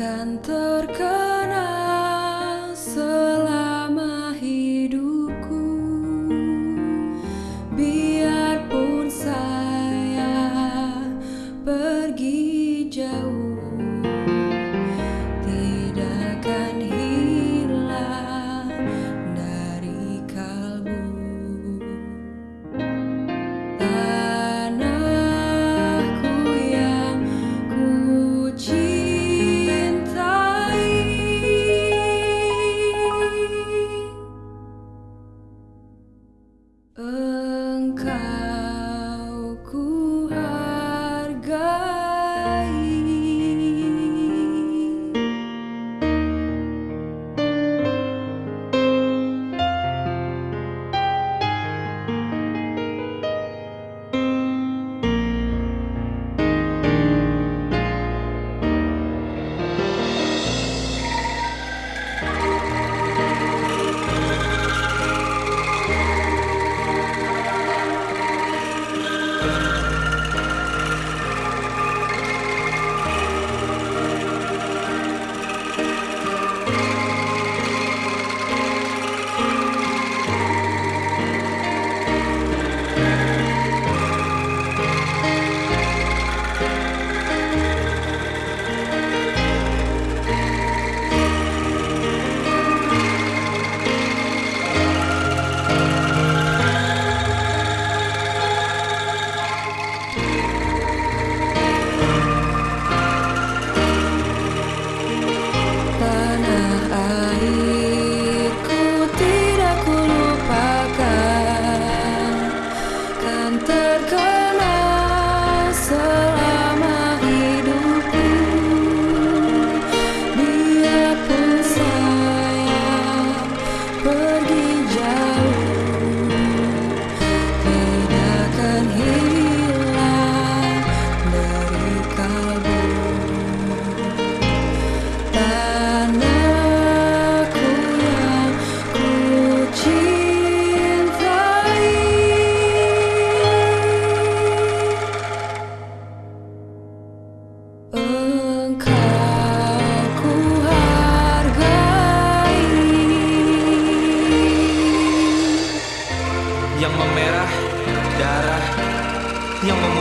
akan terkenal 分开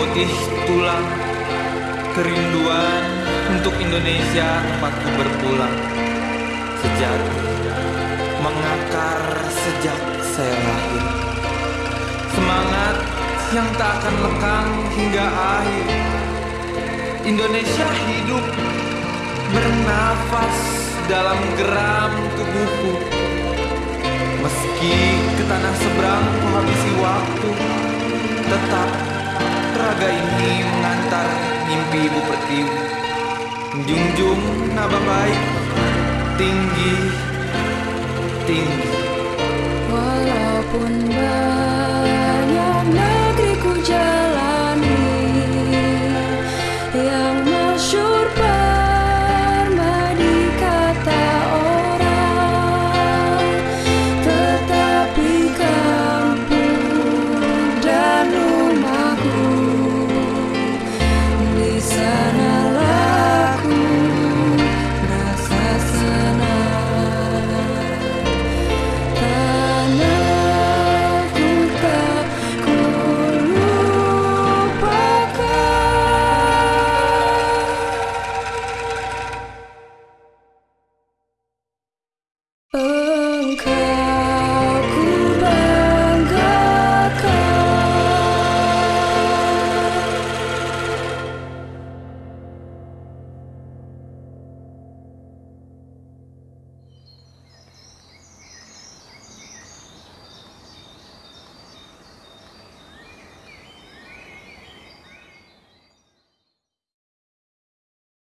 memutih tulang, kerinduan untuk Indonesia tempatku berpulang. Sejati mengakar sejak saya lahir. Semangat yang tak akan lekang hingga akhir. Indonesia hidup bernafas dalam geram tubuhku. Meski ke tanah seberang ku habisi waktu Tetap raga ini mengantar mimpi ibu pertiwi Menjunjung naba baik Tinggi Tinggi. Walaupun banyak